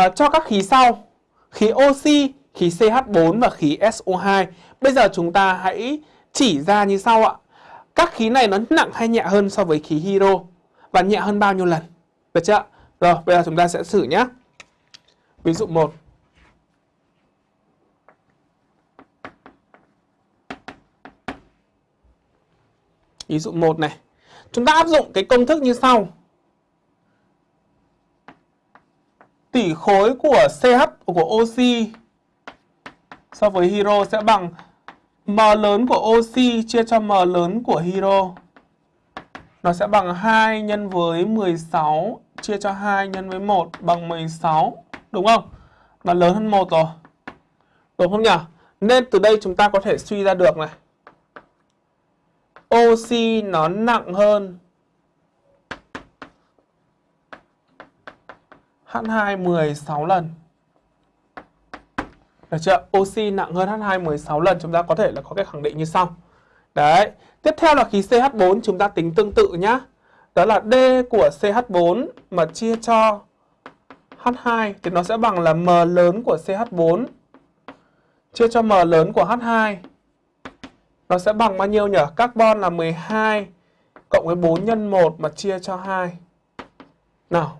Ờ, cho các khí sau, khí oxy, khí CH4 và khí SO2. Bây giờ chúng ta hãy chỉ ra như sau ạ. Các khí này nó nặng hay nhẹ hơn so với khí hydro và nhẹ hơn bao nhiêu lần? Được chưa? Rồi, bây giờ chúng ta sẽ thử nhé. Ví dụ 1. Ví dụ 1 này. Chúng ta áp dụng cái công thức như sau. Tỷ khối của CH của oxy so với hydro sẽ bằng M lớn của oxy chia cho M lớn của hydro. Nó sẽ bằng 2 nhân với 16 chia cho 2 nhân với 1 bằng 16. Đúng không? Nó lớn hơn 1 rồi. Đúng không nhỉ? Nên từ đây chúng ta có thể suy ra được này. Oxy nó nặng hơn H2 16 lần. Được chưa? Oxy nặng hơn H2 16 lần chúng ta có thể là có cái khẳng định như sau. Đấy. Tiếp theo là khí CH4 chúng ta tính tương tự nhá. Đó là D của CH4 mà chia cho H2 thì nó sẽ bằng là M lớn của CH4 chia cho M lớn của H2. Nó sẽ bằng bao nhiêu nhỉ? Carbon là 12 cộng với 4 nhân 1 mà chia cho 2. Nào,